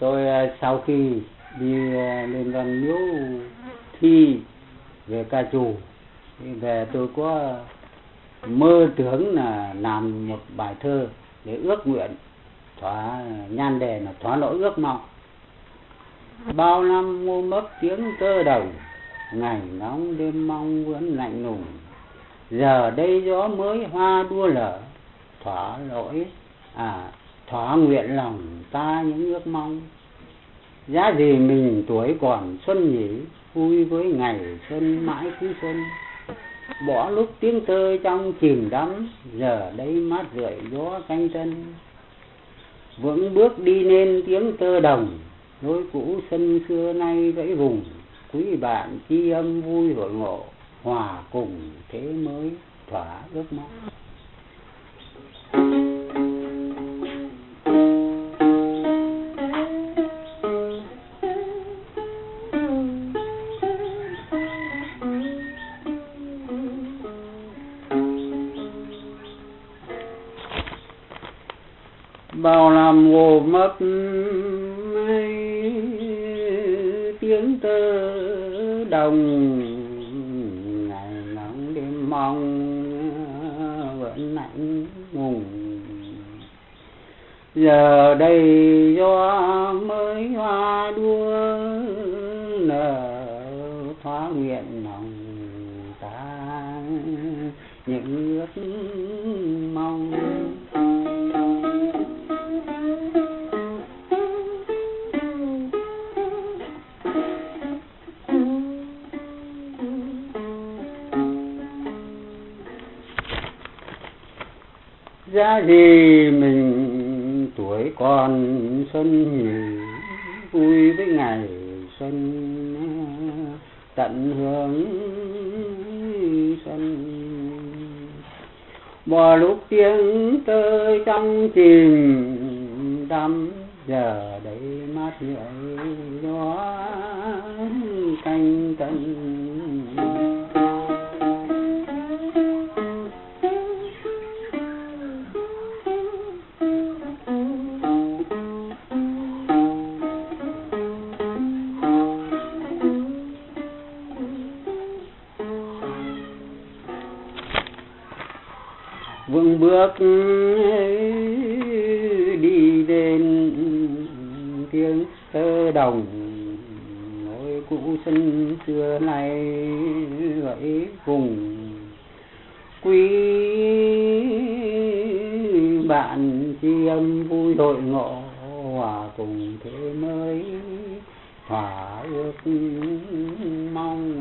tôi à, sau khi đi à, lên văn miếu thi về ca trù về tôi có mơ tưởng là làm một bài thơ để ước nguyện, thỏa nhan đề là thỏa nỗi ước mong bao năm mua mất tiếng tơ đồng ngày nóng đêm mong vẫn lạnh lùng. Giờ đây gió mới hoa đua lở, thỏa lỗi à thỏa nguyện lòng ta những ước mong. Giá gì mình tuổi còn xuân nhỉ, vui với ngày xuân mãi cứ xuân. Bỏ lúc tiếng tơ trong chìm đắm, giờ đây mát rượi gió canh tân. Vững bước đi nên tiếng tơ đồng lối cũ sân xưa nay vẫy vùng. Quý bạn chi âm vui hội ngộ, hòa cùng thế mới thỏa ước mong. Bao năm ngộ mất tiếng tơ đồng. Ngày nắng đêm mong, vẫn lạnh ngùng. Giờ đây gió mới hoa đua, nở thoá nguyện lòng ta những ước mong giá gì mình tuổi còn xuân vui với ngày xuân, tận hưởng xuân. Bỏ lúc tiếng tơi trong chìm, đắm giờ đây mát rượi gió canh tân. Vững bước đi đến tiếng thơ đồng. Ngôi cũ sân xưa này vậy cùng quý bạn chi âm vui đội ngộ hòa cùng thế mới thỏa ước mong.